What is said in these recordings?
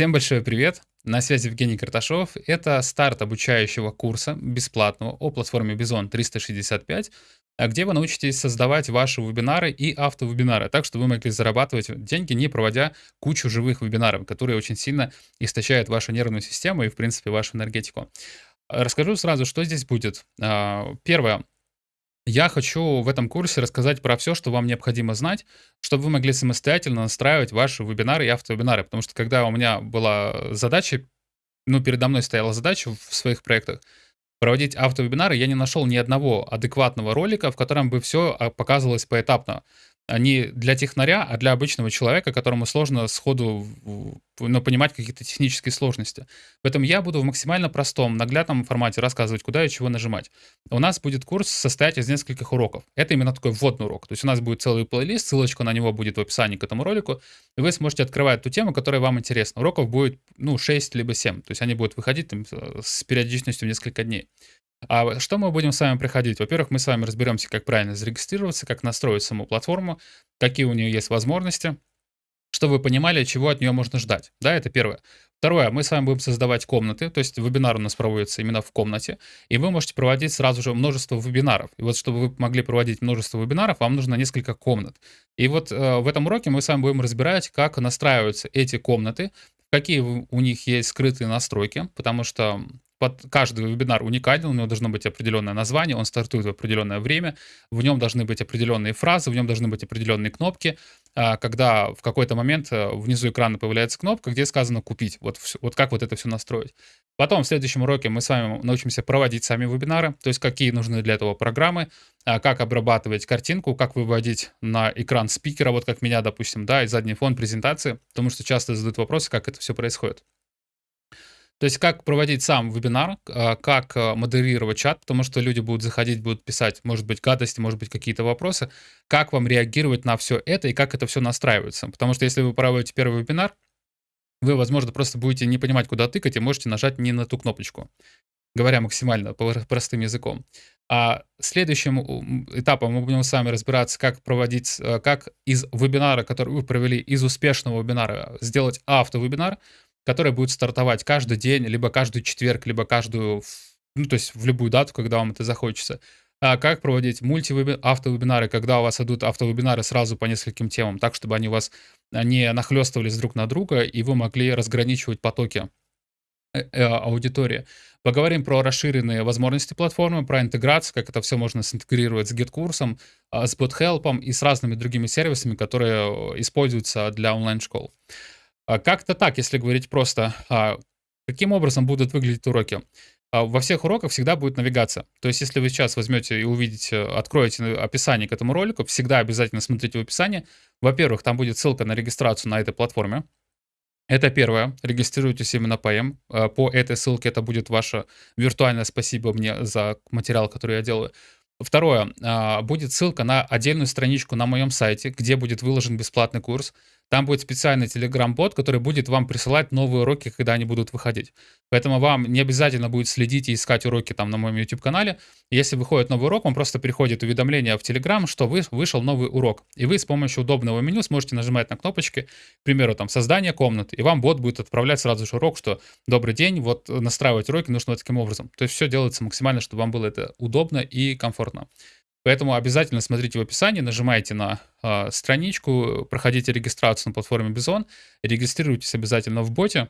Всем большой привет! На связи Евгений Карташов. Это старт обучающего курса бесплатного о платформе Bison 365, где вы научитесь создавать ваши вебинары и автовебинары, так что вы могли зарабатывать деньги, не проводя кучу живых вебинаров, которые очень сильно истощают вашу нервную систему и, в принципе, вашу энергетику. Расскажу сразу, что здесь будет. А, первое. Я хочу в этом курсе рассказать про все, что вам необходимо знать, чтобы вы могли самостоятельно настраивать ваши вебинары и автовебинары. Потому что когда у меня была задача, ну, передо мной стояла задача в своих проектах проводить автовебинары, я не нашел ни одного адекватного ролика, в котором бы все а, показывалось поэтапно не для технаря, а для обычного человека, которому сложно сходу ну, понимать какие-то технические сложности. Поэтому я буду в максимально простом, наглядном формате рассказывать, куда и чего нажимать. У нас будет курс состоять из нескольких уроков. Это именно такой вводный урок. То есть у нас будет целый плейлист, ссылочка на него будет в описании к этому ролику, и вы сможете открывать ту тему, которая вам интересна. Уроков будет, ну, 6 либо 7. То есть они будут выходить там, с периодичностью в несколько дней. А что мы будем с вами проходить? Во-первых, мы с вами разберемся, как правильно зарегистрироваться, как настроить саму платформу, какие у нее есть возможности, чтобы вы понимали, чего от нее можно ждать. Да, это первое. Второе, мы с вами будем создавать комнаты, то есть вебинар у нас проводится именно в комнате, и вы можете проводить сразу же множество вебинаров. И вот чтобы вы могли проводить множество вебинаров, вам нужно несколько комнат. И вот э, в этом уроке мы с вами будем разбирать, как настраиваются эти комнаты, какие у них есть скрытые настройки, потому что под каждый вебинар уникален, у него должно быть определенное название, он стартует в определенное время, в нем должны быть определенные фразы, в нем должны быть определенные кнопки, а, когда в какой-то момент э, внизу экрана появляется кнопка, где сказано «Купить». Вот, вот как вот это все настроить. Потом в следующем уроке мы с вами научимся проводить сами вебинары, то есть какие нужны для этого программы, а, как обрабатывать картинку, как выводить на экран спикера, вот как меня, допустим, да, и задний фон презентации, потому что часто задают вопросы, как это все происходит. То есть как проводить сам вебинар, а, как а, модерировать чат, потому что люди будут заходить, будут писать, может быть, гадости, может быть, какие-то вопросы, как вам реагировать на все это и как это все настраивается. Потому что если вы проводите первый вебинар, вы, возможно, просто будете не понимать, куда тыкать, и можете нажать не на ту кнопочку, говоря максимально простым языком. А следующим этапом мы будем с вами разбираться, как проводить, а, как из вебинара, который вы провели, из успешного вебинара, сделать автовебинар, который будет стартовать каждый день, либо каждый четверг, либо каждую, ну, то есть в любую дату, когда вам это захочется. А как проводить мульти-автовебинары, когда у вас идут автовебинары сразу по нескольким темам, так, чтобы они у вас а, не нахлестывались друг на друга, и вы могли разграничивать потоки э, э, аудитории. Поговорим про расширенные возможности платформы, про интеграцию, как это все можно синтегрировать с GetCourse ом, а, с BotHelp и с разными другими сервисами, которые э, используются для онлайн-школ. А как-то так, если говорить просто. А, каким образом будут выглядеть уроки? А, во всех уроках всегда будет навигация. То есть, если вы сейчас возьмете и увидите, откроете описание к этому ролику, всегда обязательно смотрите в описании. Во-первых, там будет ссылка на регистрацию на этой платформе. Это первое. Регистрируйтесь именно по М. По этой ссылке это будет ваше виртуальное спасибо мне за материал, который я делаю. Второе. Будет ссылка на отдельную страничку на моем сайте, где будет выложен бесплатный курс. Там будет специальный Telegram-бот, который будет вам присылать новые уроки, когда они будут выходить. Поэтому вам не обязательно будет следить и искать уроки там на моем YouTube-канале. Если выходит новый урок, вам просто приходит уведомление в Telegram, что вы, вышел новый урок. И вы с помощью удобного меню сможете нажимать на кнопочки, к примеру, там «Создание комнаты», и вам бот будет отправлять сразу же урок, что «Добрый день, вот настраивать уроки нужно вот таким образом». То есть все делается максимально, чтобы вам было это удобно и комфортно. Поэтому обязательно смотрите в описании, нажимайте на э, страничку, проходите регистрацию на платформе Bison, регистрируйтесь обязательно в боте.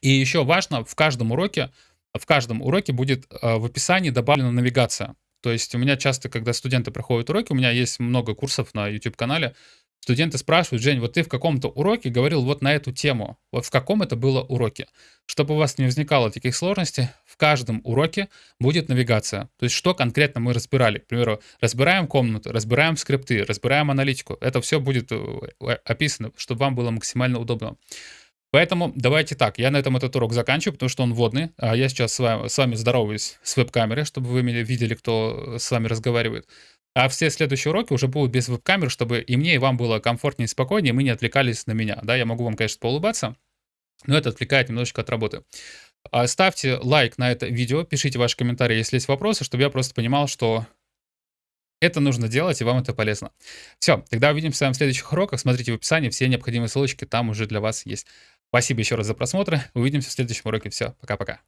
И еще важно, в каждом уроке, в каждом уроке будет э, в описании добавлена навигация. То есть у меня часто, когда студенты проходят уроки, у меня есть много курсов на YouTube-канале, Студенты спрашивают, Жень, вот ты в каком-то уроке говорил вот на эту тему. Вот в каком это было уроке? Чтобы у вас не возникало таких сложностей, в каждом уроке будет навигация. То есть что конкретно мы разбирали. К примеру, разбираем комнату, разбираем скрипты, разбираем аналитику. Это все будет э, описано, чтобы вам было максимально удобно. Поэтому давайте так, я на этом этот урок заканчиваю, потому что он вводный. А я сейчас с вами, с вами здороваюсь с веб-камеры, чтобы вы меня видели, кто с вами разговаривает. А все следующие уроки уже будут без веб-камер, чтобы и мне, и вам было комфортнее и спокойнее, мы не отвлекались на меня. Да, я могу вам, конечно, поулыбаться, но это отвлекает немножечко от работы. А ставьте лайк на это видео, пишите ваши комментарии, если есть вопросы, чтобы я просто понимал, что это нужно делать, и вам это полезно. Все, тогда увидимся в следующих уроках. Смотрите в описании, все необходимые ссылочки там уже для вас есть. Спасибо еще раз за просмотр. Увидимся в следующем уроке. Все, пока-пока.